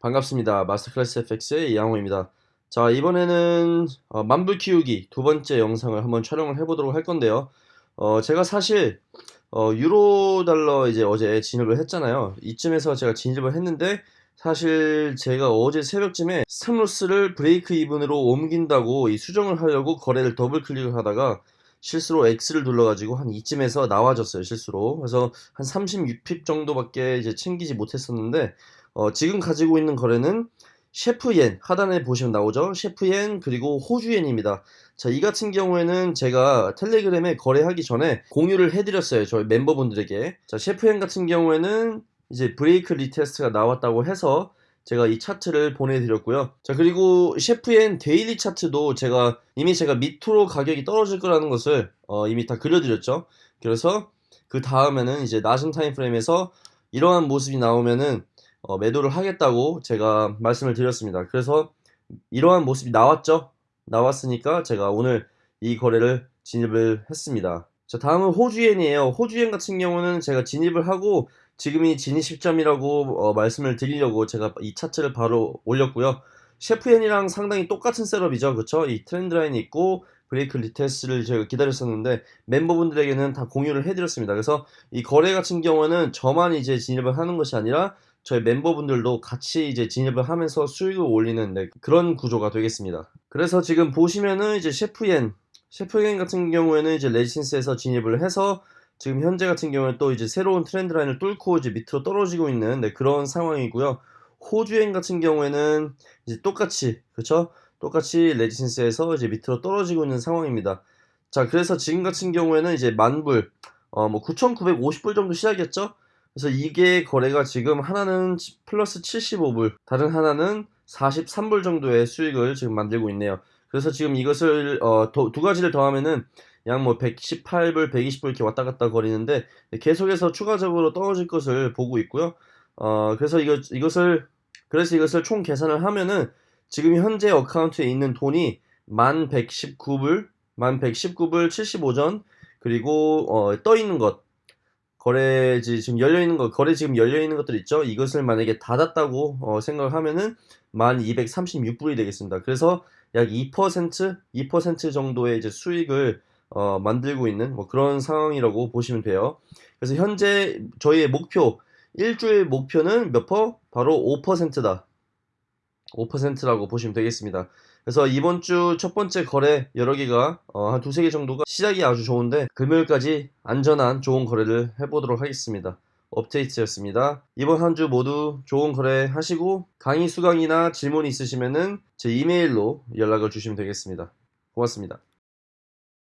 반갑습니다. 마스터클래스 FX의 이양호입니다. 자, 이번에는 어, 만불 키우기 두 번째 영상을 한번 촬영을 해보도록 할 건데요. 어, 제가 사실 어, 유로 달러 이제 어제 진입을 했잖아요. 이쯤에서 제가 진입을 했는데 사실 제가 어제 새벽쯤에 stop loss를 break even으로 옮긴다고 이 수정을 하려고 거래를 더블 클릭을 하다가 실수로 X를 눌러가지고 한 이쯤에서 나와졌어요 실수로 그래서 한 36 pip 정도밖에 이제 챙기지 못했었는데 어, 지금 가지고 있는 거래는 셰프옌 하단에 보시면 나오죠? 셰프옌 그리고 호주옌입니다. 자 이 같은 경우에는 제가 텔레그램에 거래하기 전에 공유를 해드렸어요 저희 멤버분들에게. 자 셰프옌 같은 경우에는 이제 break retest가 나왔다고 해서 제가 이 차트를 보내드렸고요. 자 그리고 셰프엔 daily 차트도 제가 이미 제가 밑으로 가격이 떨어질 거라는 것을 어, 이미 다 그려드렸죠. 그래서 그 다음에는 이제 낮은 time frame에서 이러한 모습이 나오면은 어, 매도를 하겠다고 제가 말씀을 드렸습니다 그래서 이러한 모습이 나왔죠 나왔으니까 제가 오늘 이 거래를 진입을 했습니다 자 다음은 호주엔이에요 호주엔 같은 경우는 제가 진입을 하고 지금이 진입 시점이라고 어, 말씀을 드리려고 제가 이 차트를 바로 올렸고요. CHF엔이랑 상당히 똑같은 setup이죠. 그쵸? 이 trend line이 있고 break retest를 제가 기다렸었는데 멤버분들에게는 다 공유를 해드렸습니다. 그래서 이 거래 같은 경우는 저만 이제 진입을 하는 것이 아니라 저희 멤버분들도 같이 이제 진입을 하면서 수익을 올리는 네, 그런 구조가 되겠습니다. 그래서 지금 보시면은 이제 셰프엔 셰프엔 같은 경우에는 이제 레지센스에서 진입을 해서 지금 현재 같은 경우는 또 이제 새로운 트렌드 라인을 뚫고 이제 밑으로 떨어지고 있는 네, 그런 상황이고요. 호주행 같은 경우에는 이제 똑같이 그쵸? 똑같이 레지센스에서 이제 밑으로 떨어지고 있는 상황입니다. 자 그래서 지금 같은 경우에는 이제 만불 어 뭐 9,950불 정도 시작이었죠. 그래서 이게 거래가 지금 하나는 플러스 75불 다른 하나는 43불 정도의 수익을 지금 만들고 있네요. 그래서 지금 이것을 어, 도, 두 가지를 더하면은 약 뭐 118불, 120불 이렇게 왔다 갔다 거리는데 계속해서 추가적으로 떨어질 것을 보고 있고요. 어, 그래서 이것, 이것을 그래서 이것을 총 계산을 하면은 지금 현재 어카운트에 있는 돈이 1119불, 1119불 75전 그리고 어, 떠 있는 것 거래 지금 열려 있는 것 거래 지금 열려 있는 것들 있죠. 이것을 만약에 닫았다고 어, 생각을 하면은 1236불이 되겠습니다. 그래서 약 2% 2% 정도의 이제 수익을 어, 만들고 있는 뭐 그런 상황이라고 보시면 돼요. 그래서 현재 저희의 목표 일주일 목표는 몇 퍼? 바로 5%다. 5%라고 보시면 되겠습니다. 그래서 이번 주 첫 번째 거래 여러 개가 어, 한 두세 개 정도가 시작이 아주 좋은데 금요일까지 안전한 좋은 거래를 해보도록 하겠습니다. 업데이트였습니다. 이번 한 주 모두 좋은 거래 하시고 강의 수강이나 질문 있으시면은 제 이메일로 연락을 주시면 되겠습니다. 고맙습니다.